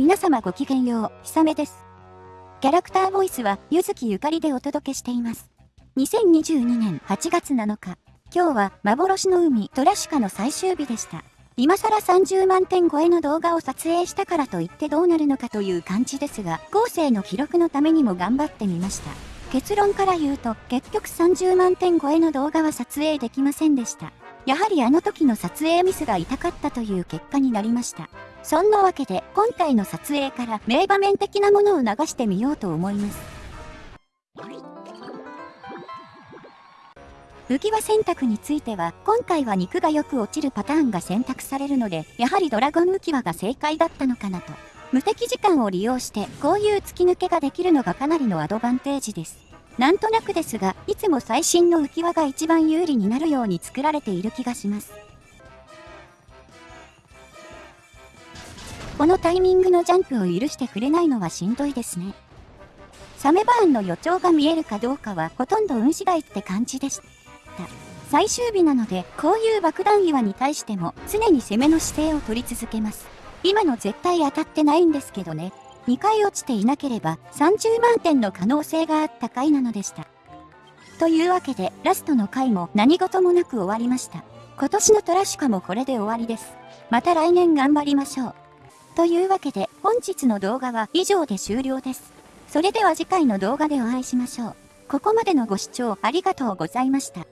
皆様ごきげんよう、ひさめです。キャラクターボイスは、ゆずきゆかりでお届けしています。2022年8月7日、今日は幻の海トラシカの最終日でした。今更30万点超えの動画を撮影したからといってどうなるのかという感じですが、後世の記録のためにも頑張ってみました。結論から言うと、結局30万点超えの動画は撮影できませんでした。やはりあの時の撮影ミスが痛かったという結果になりました。そんなわけで今回の撮影から名場面的なものを流してみようと思います。浮き輪選択については今回は肉がよく落ちるパターンが選択されるのでやはりドラゴン浮き輪が正解だったのかなと。無敵時間を利用してこういう突き抜けができるのがかなりのアドバンテージです。なんとなくですが、いつも最新の浮き輪が一番有利になるように作られている気がします。このタイミングのジャンプを許してくれないのはしんどいですね。サメバーンの予兆が見えるかどうかはほとんど運次第って感じでした。最終日なので、こういう爆弾岩に対しても常に攻めの姿勢を取り続けます。今の絶対当たってないんですけどね。2回落ちていなければ30万点の可能性があった回なのでした。というわけでラストの回も何事もなく終わりました。今年のトラシカもこれで終わりです。また来年頑張りましょう。というわけで本日の動画は以上で終了です。それでは次回の動画でお会いしましょう。ここまでのご視聴ありがとうございました。